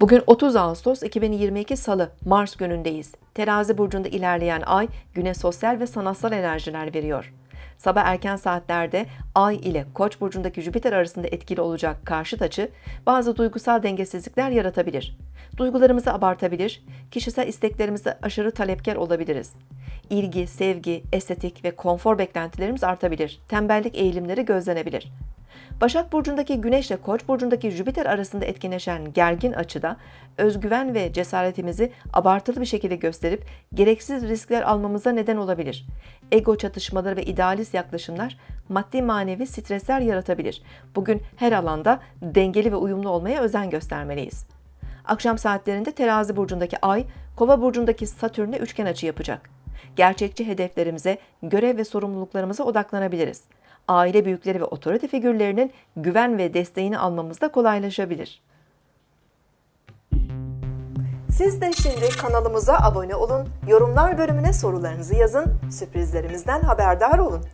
Bugün 30 Ağustos 2022 Salı, Mars günündeyiz. Terazi burcunda ilerleyen ay güne sosyal ve sanatsal enerjiler veriyor. Sabah erken saatlerde Ay ile Koç burcundaki Jüpiter arasında etkili olacak karşıt açı bazı duygusal dengesizlikler yaratabilir. Duygularımızı abartabilir, kişisel isteklerimize aşırı talepkar olabiliriz. İlgi, sevgi, estetik ve konfor beklentilerimiz artabilir. Tembellik eğilimleri gözlenebilir. Başak Burcu'ndaki Güneş ile Koç Burcu'ndaki Jüpiter arasında etkileşen gergin açıda özgüven ve cesaretimizi abartılı bir şekilde gösterip gereksiz riskler almamıza neden olabilir. Ego çatışmaları ve idealist yaklaşımlar maddi manevi stresler yaratabilir. Bugün her alanda dengeli ve uyumlu olmaya özen göstermeliyiz. Akşam saatlerinde Terazi burcundaki Ay, Kova burcundaki Satürn'e üçgen açı yapacak. Gerçekçi hedeflerimize, görev ve sorumluluklarımıza odaklanabiliriz. Aile büyükleri ve otorite figürlerinin güven ve desteğini almamız da kolaylaşabilir. Siz de şimdi kanalımıza abone olun, yorumlar bölümüne sorularınızı yazın, sürprizlerimizden haberdar olun.